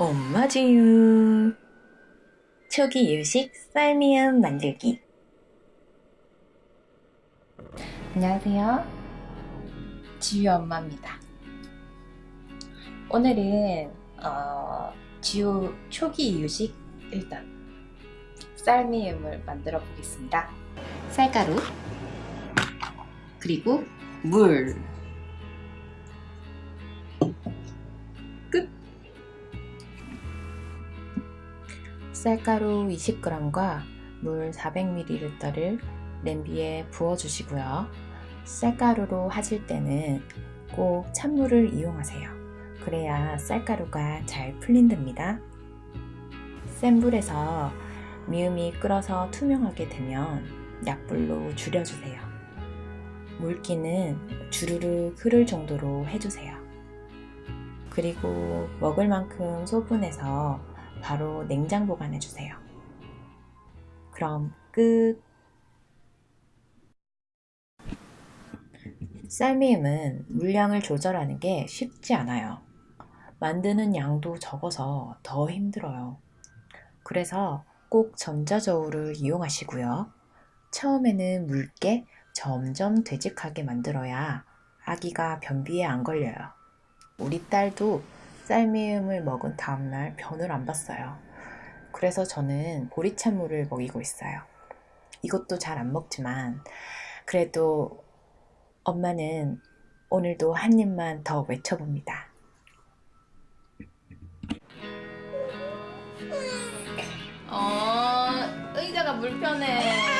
엄마 지유 초기 유식 쌀미음 만들기. 안녕하세요. 지유 엄마입니다. 오늘은 어, 지유 초기 유식 일단 쌀미음을 만들어 보겠습니다. 쌀가루 그리고 물 쌀가루 20g과 물 400ml를 냄비에 부어주시고요. 쌀가루로 하실 때는 꼭 찬물을 이용하세요. 그래야 쌀가루가 잘 풀린답니다. 센 불에서 미음이 끓어서 투명하게 되면 약불로 줄여주세요. 물기는 주르르 흐를 정도로 해주세요. 그리고 먹을 만큼 소분해서 바로 냉장 보관해 주세요. 그럼 끝! 쌀미음은 물량을 조절하는 게 쉽지 않아요. 만드는 양도 적어서 더 힘들어요. 그래서 꼭 전자저울을 이용하시고요. 처음에는 묽게 점점 되직하게 만들어야 아기가 변비에 안 걸려요. 우리 딸도 쌀미음을 먹은 다음날 변을 안 봤어요. 그래서 저는 보리찬물을 먹이고 있어요. 이것도 잘 안 먹지만 그래도 엄마는 오늘도 한 입만 더 외쳐봅니다. 어, 의자가 불편해.